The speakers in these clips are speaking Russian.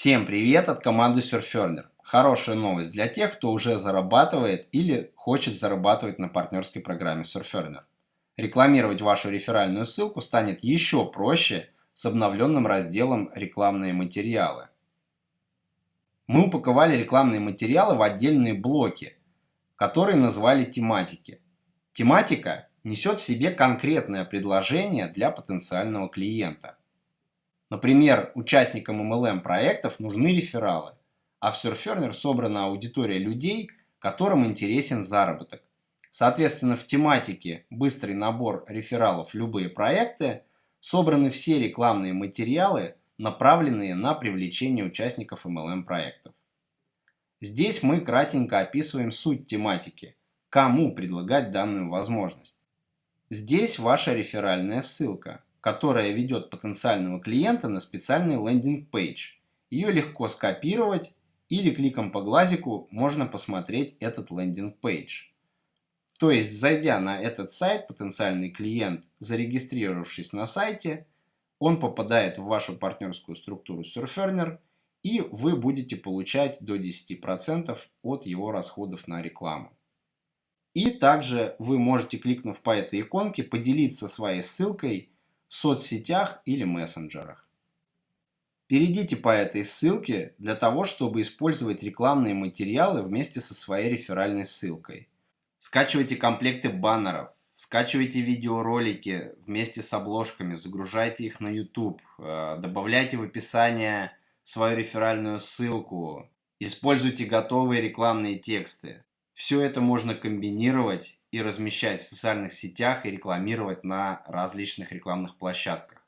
Всем привет от команды Surferner. Хорошая новость для тех, кто уже зарабатывает или хочет зарабатывать на партнерской программе Surferner. Рекламировать вашу реферальную ссылку станет еще проще с обновленным разделом «Рекламные материалы». Мы упаковали рекламные материалы в отдельные блоки, которые назвали тематики. Тематика несет в себе конкретное предложение для потенциального клиента. Например, участникам MLM проектов нужны рефералы, а в Surferner собрана аудитория людей, которым интересен заработок. Соответственно, в тематике «Быстрый набор рефералов любые проекты» собраны все рекламные материалы, направленные на привлечение участников MLM проектов. Здесь мы кратенько описываем суть тематики, кому предлагать данную возможность. Здесь ваша реферальная ссылка – которая ведет потенциального клиента на специальный landing page. Ее легко скопировать или кликом по глазику можно посмотреть этот landing page. То есть, зайдя на этот сайт, потенциальный клиент, зарегистрировавшись на сайте, он попадает в вашу партнерскую структуру SurfEarner, и вы будете получать до 10% от его расходов на рекламу. И также вы можете, кликнув по этой иконке, поделиться своей ссылкой в соцсетях или мессенджерах. Перейдите по этой ссылке для того, чтобы использовать рекламные материалы вместе со своей реферальной ссылкой. Скачивайте комплекты баннеров, скачивайте видеоролики вместе с обложками, загружайте их на YouTube, э, добавляйте в описание свою реферальную ссылку, используйте готовые рекламные тексты. Все это можно комбинировать и размещать в социальных сетях и рекламировать на различных рекламных площадках.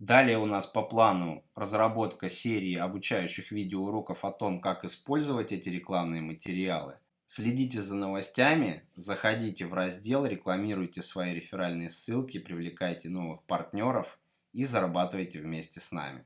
Далее у нас по плану разработка серии обучающих видеоуроков о том, как использовать эти рекламные материалы. Следите за новостями, заходите в раздел, рекламируйте свои реферальные ссылки, привлекайте новых партнеров и зарабатывайте вместе с нами.